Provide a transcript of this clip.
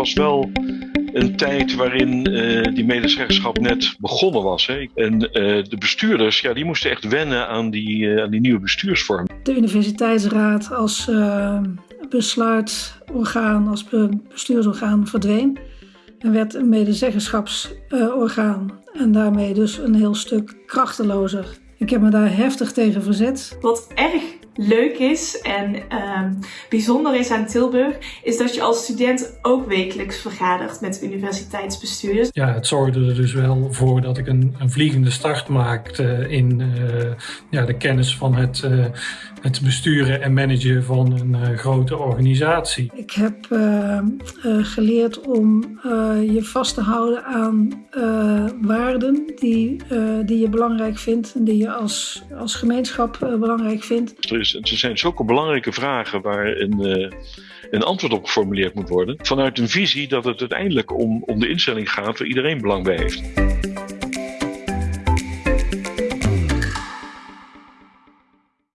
was wel een tijd waarin uh, die medezeggenschap net begonnen was. Hè. En uh, de bestuurders, ja, die moesten echt wennen aan die, uh, aan die nieuwe bestuursvorm. De universiteitsraad als besluitorgaan, als bestuursorgaan verdween. En werd een medezeggenschapsorgaan. en daarmee dus een heel stuk krachtelozer. Ik heb me daar heftig tegen verzet. Wat erg leuk is en uh, bijzonder is aan Tilburg, is dat je als student ook wekelijks vergadert met universiteitsbestuurders. Ja, het zorgde er dus wel voor dat ik een, een vliegende start maakte in uh, ja, de kennis van het, uh, het besturen en managen van een uh, grote organisatie. Ik heb geleerd om je vast te houden aan waarden die, die je belangrijk vindt en die je als, als gemeenschap belangrijk vindt. Er, is, er zijn zulke belangrijke vragen waar een, een antwoord op geformuleerd moet worden. Vanuit een visie dat het uiteindelijk om, om de instelling gaat waar iedereen belang bij heeft.